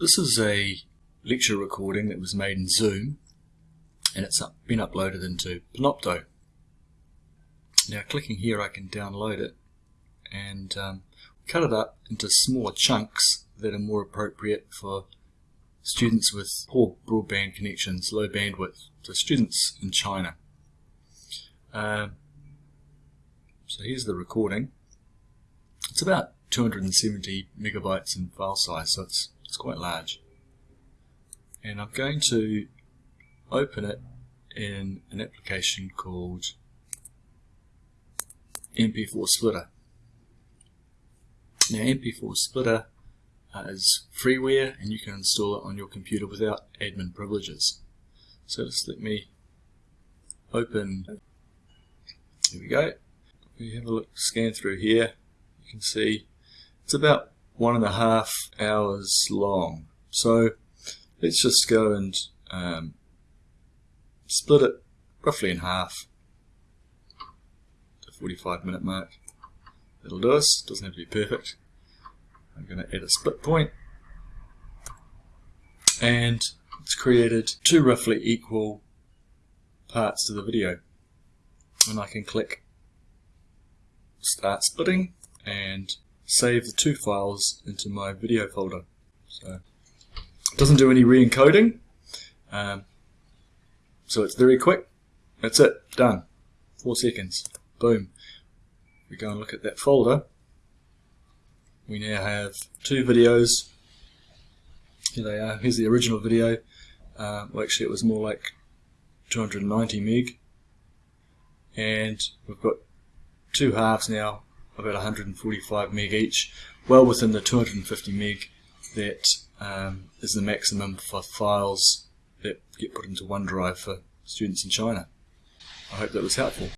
This is a lecture recording that was made in Zoom and it's up, been uploaded into Panopto. Now clicking here I can download it and um, cut it up into smaller chunks that are more appropriate for students with poor broadband connections, low bandwidth, so students in China. Um, so here's the recording. It's about 270 megabytes in file size, so it's, it's quite large. And I'm going to open it in an application called MP4 Splitter. Now MP4 Splitter uh, is freeware and you can install it on your computer without admin privileges. So just let me open, here we go. We have a look, scan through here, you can see it's about one and a half hours long. So let's just go and um, split it roughly in half. The 45 minute mark. It'll do us, doesn't have to be perfect. I'm going to add a split point and it's created two roughly equal parts to the video and I can click start splitting and save the two files into my video folder. So it doesn't do any re-encoding, um, so it's very quick. That's it, done. Four seconds, boom. We go and look at that folder. We now have two videos. Here they are. Here's the original video. Uh, well, actually, it was more like 290 meg, and we've got two halves now about 145 meg each, well within the 250 meg that um, is the maximum for files that get put into OneDrive for students in China. I hope that was helpful.